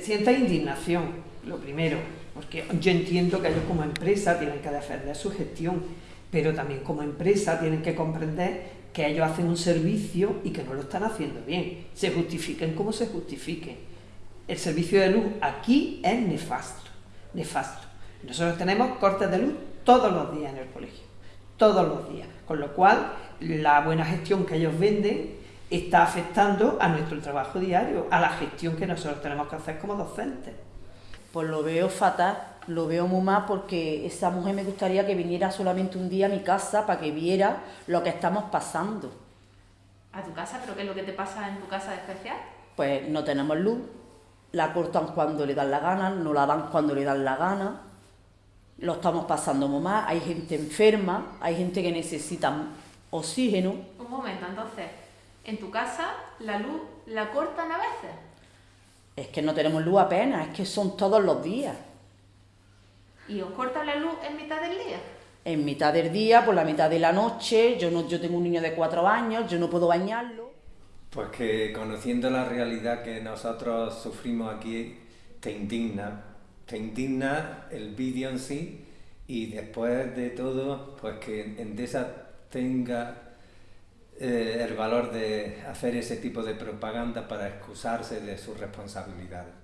sienta indignación, lo primero, porque yo entiendo que ellos como empresa tienen que defender su gestión, pero también como empresa tienen que comprender que ellos hacen un servicio y que no lo están haciendo bien. Se justifiquen como se justifiquen. El servicio de luz aquí es nefasto, nefasto. Nosotros tenemos cortes de luz todos los días en el colegio, todos los días, con lo cual la buena gestión que ellos venden está afectando a nuestro trabajo diario, a la gestión que nosotros tenemos que hacer como docentes. Pues lo veo fatal, lo veo muy mal porque esa mujer me gustaría que viniera solamente un día a mi casa para que viera lo que estamos pasando. ¿A tu casa? ¿Pero qué es lo que te pasa en tu casa de especial? Pues no tenemos luz, la cortan cuando le dan la gana, no la dan cuando le dan la gana, lo estamos pasando muy mal, hay gente enferma, hay gente que necesita oxígeno. Un momento, entonces, en tu casa la luz la cortan a veces. Es que no tenemos luz apenas, es que son todos los días. ¿Y os cortan la luz en mitad del día? En mitad del día, por la mitad de la noche, yo, no, yo tengo un niño de cuatro años, yo no puedo bañarlo. Pues que conociendo la realidad que nosotros sufrimos aquí, te indigna. Te indigna el vídeo en sí y después de todo, pues que Endesa tenga eh, el valor de hacer ese tipo de propaganda para excusarse de sus responsabilidades.